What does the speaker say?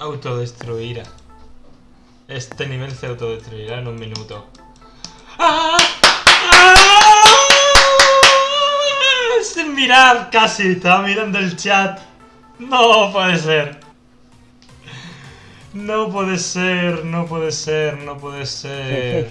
autodestruirá. Este nivel se autodestruirá en un minuto. ¡Ah! ¡Ah! Sin mirar, casi. Estaba mirando el chat. No puede ser. No puede ser, no puede ser, no puede ser.